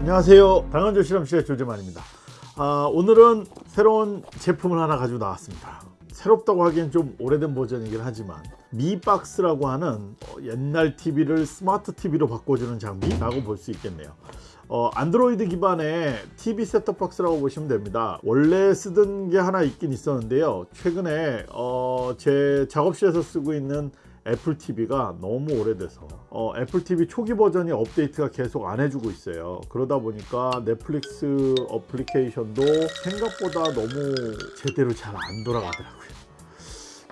안녕하세요. 당근조 실험실의 조재만입니다. 아, 오늘은 새로운 제품을 하나 가지고 나왔습니다. 새롭다고 하기엔 좀 오래된 버전이긴 하지만 Mi Box라고 하는 어, 옛날 TV를 스마트 TV로 바꿔주는 장비라고 볼 수 있겠네요. 어, 안드로이드 기반의 TV 셋톱박스라고 보시면 됩니다. 원래 쓰던 게 하나 있긴 있었는데요. 최근에 어, 제 작업실에서 쓰고 있는 애플 TV가 너무 오래돼서. 어, 애플 TV 초기 버전이 업데이트가 계속 안 해주고 있어요. 그러다 보니까 넷플릭스 어플리케이션도 생각보다 너무 제대로 잘 안 돌아가더라고요.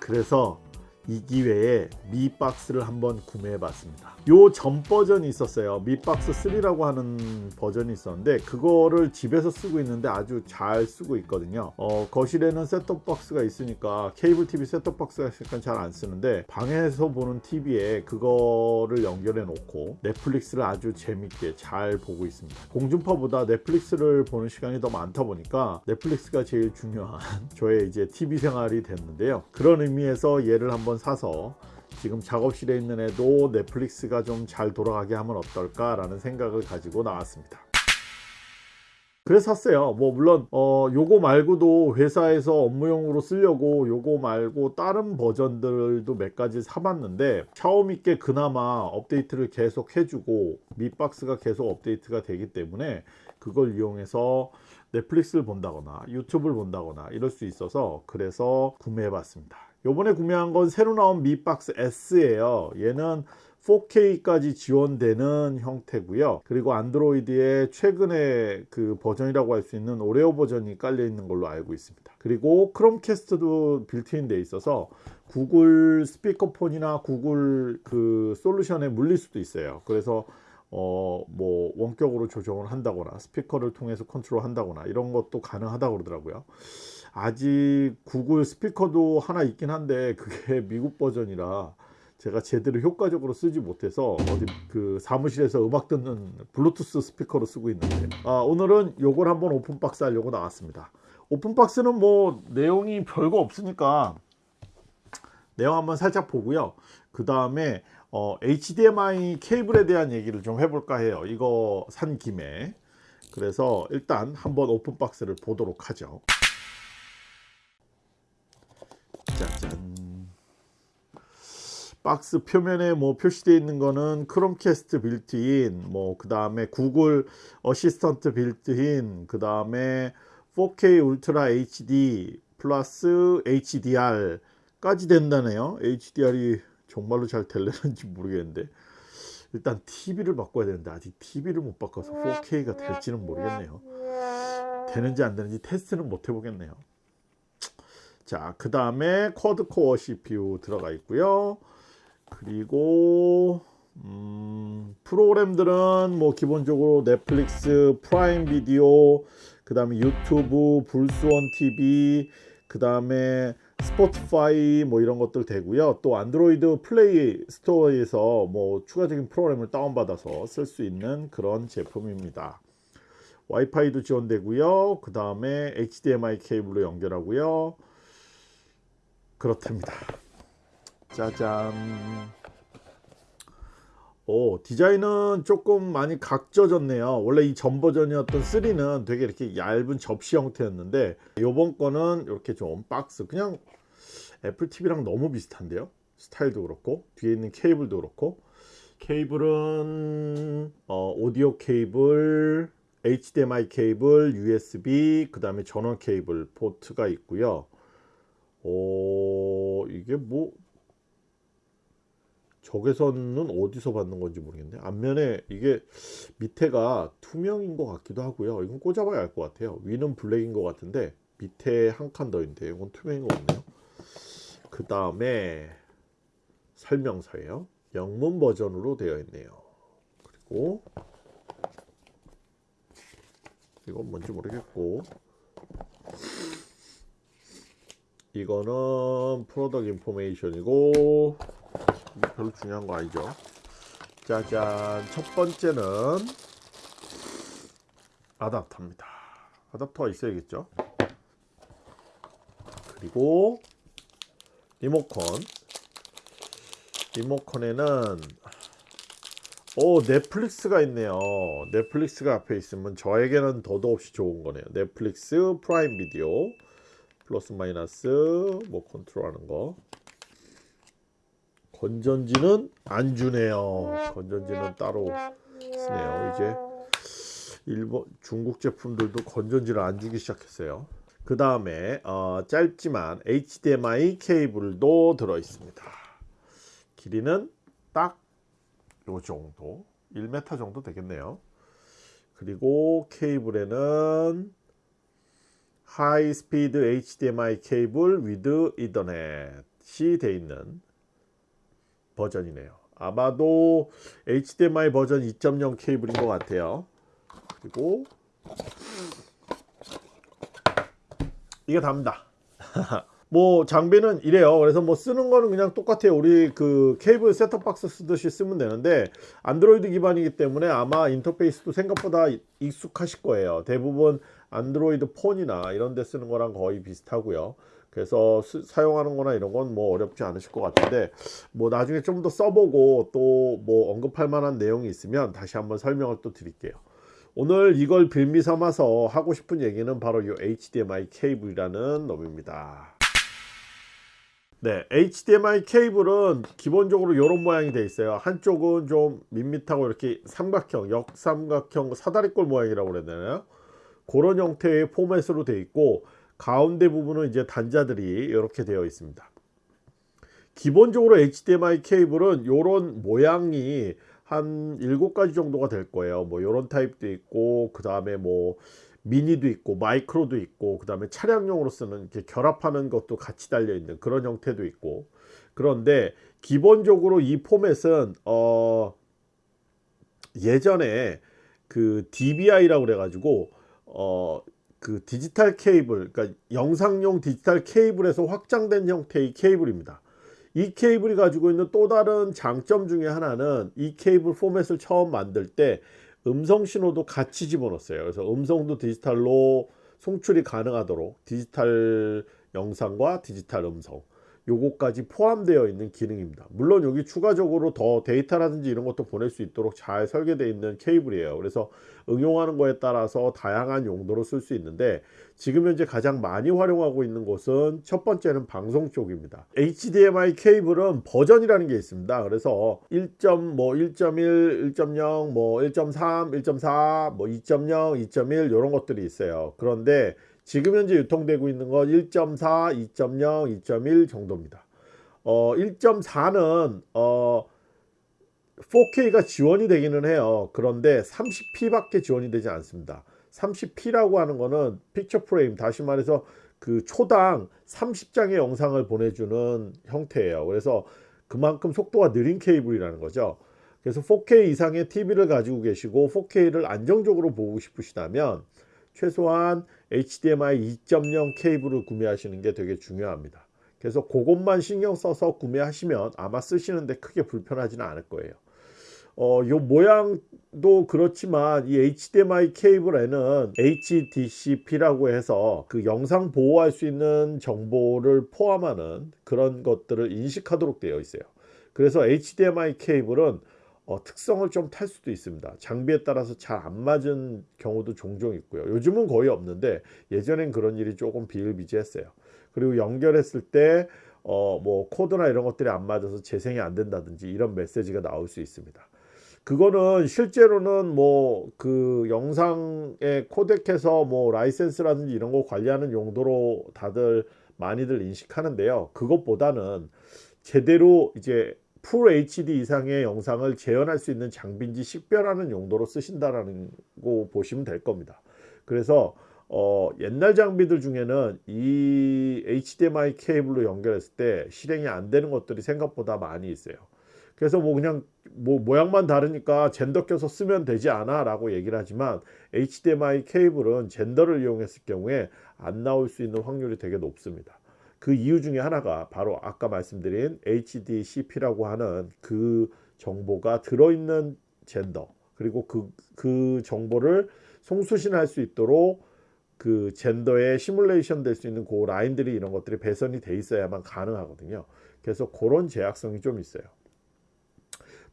그래서 이 기회에 미 박스를 한번 구매해 봤습니다. 요 전 버전이 있었어요. 미 박스 3라고 하는 버전이 있었는데 그거를 집에서 쓰고 있는데 아주 잘 쓰고 있거든요. 어, 거실에는 셋톱 박스가 있으니까 케이블 TV 셋톱 박스가 약간 잘 안 쓰는데 방에서 보는 TV에 그거를 연결해 놓고 넷플릭스를 아주 재밌게 잘 보고 있습니다. 공중파보다 넷플릭스를 보는 시간이 더 많다 보니까 넷플릭스가 제일 중요한 저의 이제 TV 생활이 됐는데요. 그런 의미에서 얘를 한번 사서 지금 작업실에 있는 애도 넷플릭스가 좀 잘 돌아가게 하면 어떨까 라는 생각을 가지고 나왔습니다. 그래서 샀어요. 뭐 물론 어 요거 말고도 회사에서 업무용으로 쓰려고 요거 말고 다른 버전들도 몇 가지 사봤는데 샤오미께 그나마 업데이트를 계속 해주고 미박스가 계속 업데이트가 되기 때문에 그걸 이용해서 넷플릭스를 본다거나 유튜브를 본다거나 이럴 수 있어서 그래서 구매해 봤습니다 요번에 구매한 건 새로 나온 미박스 S예요. 얘는 4K까지 지원되는 형태고요. 그리고 안드로이드에 최근에 그 버전이라고 할 수 있는 오레오 버전이 깔려 있는 걸로 알고 있습니다. 그리고 크롬캐스트도 빌트인 돼 있어서 구글 스피커폰이나 구글 그 솔루션에 물릴 수도 있어요. 그래서 어 뭐 원격으로 조정을 한다거나 스피커를 통해서 컨트롤 한다거나 이런 것도 가능하다고 그러더라고요 아직 구글 스피커도 하나 있긴 한데 그게 미국 버전이라 제가 제대로 효과적으로 쓰지 못해서 어디 그 사무실에서 음악 듣는 블루투스 스피커로 쓰고 있는데. 아, 오늘은 요걸 한번 open box 하려고 나왔습니다. open box는 뭐 내용이 별거 없으니까 내용 한번 살짝 보고요. 그 다음에 어, HDMI 케이블에 대한 얘기를 좀 해볼까 해요. 이거 산 김에. 그래서 일단 한번 open box를 보도록 하죠 박스 표면에 뭐 표시되어 있는 거는 크롬캐스트 빌트인 뭐 그 다음에 구글 Assistant built-in 그 다음에 4K Ultra HD plus HDR 까지 된다네요. HDR이 정말로 잘 될려는지 모르겠는데 일단 TV를 바꿔야 되는데 아직 TV를 못 바꿔서 4K가 될지는 모르겠네요. 되는지 안 되는지 테스트는 못 해보겠네요. 자, 그 다음에 quad-core CPU 들어가 있고요. 그리고 음, 프로그램들은 뭐 기본적으로 넷플릭스, Prime Video, 그 다음에 유튜브, 불스원 TV, 그 다음에 스포티파이 뭐 이런 것들 되고요. 또 안드로이드 Play Store에서 뭐 추가적인 프로그램을 다운받아서 쓸 수 있는 그런 제품입니다. 와이파이도 지원되고요. 그 다음에 HDMI 케이블로 연결하고요. 그렇답니다 짜잔. 오 디자인은 조금 많이 각져졌네요. 원래 이 전 버전이었던 3는 되게 이렇게 얇은 접시 형태였는데 요번 거는 이렇게 좀 박스 그냥 애플 TV랑 너무 비슷한데요? 스타일도 그렇고 뒤에 있는 케이블도 그렇고. 케이블은 어, 오디오 케이블 HDMI 케이블 USB 그 다음에 전원 케이블 포트가 있고요. 어 이게 뭐 적외선은 어디서 받는 건지 모르겠네 앞면에 이게 밑에가 투명인 것 같기도 하고요. 이건 꽂아봐야 알 것 같아요. 위는 블랙인 것 같은데 밑에 한 칸더 있는데 이건 투명인 것 같네요. 그 다음에 설명서예요. 영문 버전으로 되어 있네요. 그리고 이건 뭔지 모르겠고 이거는 프로덕 인포메이션이고 별로 중요한 거 아니죠? 짜잔 첫 번째는 아답터입니다. 아답터가 있어야겠죠? 그리고 리모컨. 리모컨에는 오 넷플릭스가 있네요. 넷플릭스가 앞에 있으면 저에게는 더도 없이 좋은 거네요. 넷플릭스 Prime Video 플러스 마이너스 뭐 컨트롤 하는 거 건전지는 안 주네요. 건전지는 따로 쓰네요. 이제 일본 중국 제품들도 건전지를 안 주기 시작했어요. 그 다음에 어, 짧지만 HDMI 케이블도 들어 있습니다. 길이는 딱 요 정도. 1m 정도 되겠네요. 그리고 케이블에는 하이 스피드 HDMI 케이블 위드 이더넷이 되어 있는 버전이네요. 아마도 HDMI 버전 2.0 케이블인 것 같아요. 그리고 이게 답니다. 뭐 장비는 이래요. 그래서 뭐 쓰는 거는 그냥 똑같아요. 우리 그 케이블 셋톱박스 쓰듯이 쓰면 되는데 안드로이드 기반이기 때문에 아마 인터페이스도 생각보다 익숙하실 거예요. 대부분 안드로이드 폰이나 이런 데 쓰는 거랑 거의 비슷하고요 그래서 스, 사용하는 거나 이런 건 뭐 어렵지 않으실 것 같은데 뭐 나중에 좀 더 써보고 또 뭐 언급할 만한 내용이 있으면 다시 한번 설명을 또 드릴게요 오늘 이걸 빌미 삼아서 하고 싶은 얘기는 바로 이 HDMI 케이블이라는 놈입니다 네, HDMI 케이블은 기본적으로 이런 모양이 되어 있어요. 한쪽은 좀 밋밋하고 이렇게 삼각형, 역삼각형 사다리꼴 모양이라고 그래야 되나요? 그런 형태의 포맷으로 되어 있고 가운데 부분은 이제 단자들이 이렇게 되어 있습니다. 기본적으로 HDMI 케이블은 이런 모양이 한 7가지 정도가 될 거예요. 뭐 이런 타입도 있고 그 다음에 뭐 미니도 있고 마이크로도 있고 그 다음에 차량용으로 쓰는 이렇게 결합하는 것도 같이 달려 있는 그런 형태도 있고 그런데 기본적으로 이 포맷은 어 예전에 그 DVI라고 그래 가지고 어 그 디지털 케이블 그러니까 영상용 디지털 케이블에서 확장된 형태의 케이블입니다 이 케이블이 가지고 있는 또 다른 장점 중에 하나는 이 케이블 포맷을 처음 만들 때 음성 신호도 같이 집어넣었어요. 그래서 음성도 디지털로 송출이 가능하도록 디지털 영상과 디지털 음성 요거까지 포함되어 있는 기능입니다. 물론 여기 추가적으로 더 데이터라든지 이런 것도 보낼 수 있도록 잘 설계되어 있는 케이블이에요. 그래서 응용하는 거에 따라서 다양한 용도로 쓸 수 있는데 지금 현재 가장 많이 활용하고 있는 곳은 첫 번째는 방송 쪽입니다. HDMI 케이블은 버전이라는 게 있습니다. 그래서 1.1, 뭐 1.1, 1.0, 뭐 1.3, 1.4, 뭐 2.0, 2.1 이런 것들이 있어요. 그런데 지금 현재 유통되고 있는 건 1.4, 2.0, 2.1 정도입니다. 어, 1.4는 어, 4K가 지원이 되기는 해요. 그런데 30p밖에 지원이 되지 않습니다. 30p라고 하는 거는 픽처 프레임 다시 말해서 그 초당 30장의 영상을 보내주는 형태예요. 그래서 그만큼 속도가 느린 케이블이라는 거죠. 그래서 4K 이상의 TV를 가지고 계시고 4K를 안정적으로 보고 싶으시다면 최소한 HDMI 2.0 케이블을 구매하시는 게 되게 중요합니다. 그래서 그것만 신경 써서 구매하시면 아마 쓰시는데 크게 불편하지는 않을 거예요. 어, 요 모양도 그렇지만 이 HDMI 케이블에는 HDCP라고 해서 그 영상 보호할 수 있는 정보를 포함하는 그런 것들을 인식하도록 되어 있어요. 그래서 HDMI 케이블은 어, 특성을 좀 탈 수도 있습니다. 장비에 따라서 잘 안 맞은 경우도 종종 있고요. 요즘은 거의 없는데 예전엔 그런 일이 조금 비일비재했어요. 그리고 연결했을 때 어, 뭐 코드나 이런 것들이 안 맞아서 재생이 안 된다든지 이런 메시지가 나올 수 있습니다. 그거는 실제로는 뭐 그 영상에 코덱해서 뭐 라이센스라든지 이런 거 관리하는 용도로 다들 많이들 인식하는데요. 그것보다는 제대로 이제 풀 HD 이상의 영상을 재현할 수 있는 장비인지 식별하는 용도로 쓰신다라는 거 보시면 될 겁니다. 그래서 어, 옛날 장비들 중에는 이 HDMI 케이블로 연결했을 때 실행이 안 되는 것들이 생각보다 많이 있어요. 그래서 뭐 그냥 뭐 모양만 다르니까 젠더 껴서 쓰면 되지 않아 라고 얘기를 하지만 HDMI 케이블은 젠더를 이용했을 경우에 안 나올 수 있는 확률이 되게 높습니다. 그 이유 중에 하나가 바로 아까 말씀드린 HDCP라고 하는 그 정보가 들어있는 젠더 그리고 그, 그 정보를 송수신할 수 있도록 그 젠더에 시뮬레이션 될 수 있는 그 라인들이 이런 것들이 배선이 돼 있어야만 가능하거든요. 그래서 그런 제약성이 좀 있어요.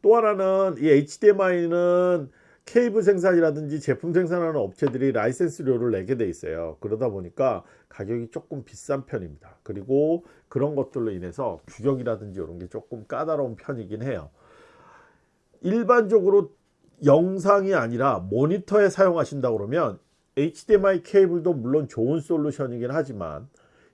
또 하나는 이 HDMI는 케이블 생산이라든지 제품 생산하는 업체들이 라이센스료를 내게 돼 있어요. 그러다 보니까 가격이 조금 비싼 편입니다. 그리고 그런 것들로 인해서 규격이라든지 이런 게 조금 까다로운 편이긴 해요. 일반적으로 영상이 아니라 모니터에 사용하신다 그러면 HDMI 케이블도 물론 좋은 솔루션이긴 하지만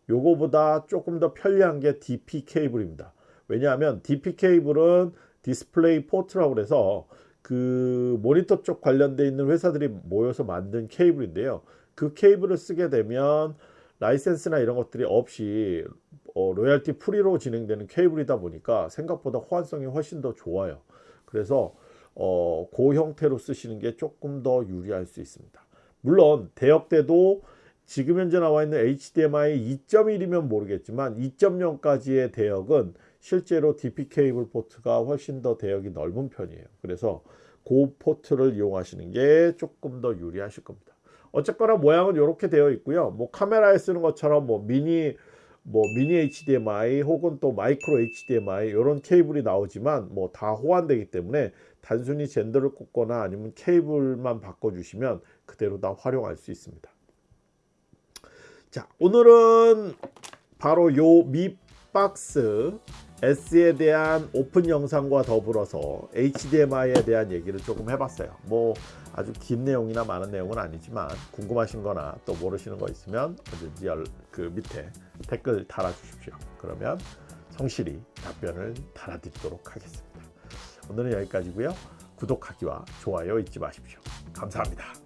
요거보다 조금 더 편리한 게 DP 케이블입니다. 왜냐하면 DP 케이블은 DisplayPort라고 그래서 그 모니터 쪽 관련돼 있는 회사들이 모여서 만든 케이블인데요. 그 케이블을 쓰게 되면 라이센스나 이런 것들이 없이 어, royalty free로 진행되는 케이블이다 보니까 생각보다 호환성이 훨씬 더 좋아요. 그래서 어, 그 형태로 쓰시는 게 조금 더 유리할 수 있습니다. 물론 대역대도 지금 현재 나와 있는 HDMI 2.1이면 모르겠지만 2.0까지의 대역은 실제로 DP 케이블 포트가 훨씬 더 대역이 넓은 편이에요. 그래서 그 포트를 이용하시는 게 조금 더 유리하실 겁니다. 어쨌거나 모양은 이렇게 되어 있고요. 뭐 카메라에 쓰는 것처럼 뭐 미니 뭐 미니 HDMI 혹은 또 마이크로 HDMI 이런 케이블이 나오지만 뭐 다 호환되기 때문에 단순히 젠더를 꽂거나 아니면 케이블만 바꿔주시면 그대로 다 활용할 수 있습니다. 자 오늘은 바로 요 미 박스 S에 대한 오픈 영상과 더불어서 HDMI에 대한 얘기를 조금 해봤어요. 뭐 아주 긴 내용이나 많은 내용은 아니지만 궁금하신 거나 또 모르시는 거 있으면 언제든지 열, 그 밑에 댓글 달아주십시오. 그러면 성실히 답변을 달아드리도록 하겠습니다. 오늘은 여기까지고요. 구독하기와 좋아요 잊지 마십시오. 감사합니다.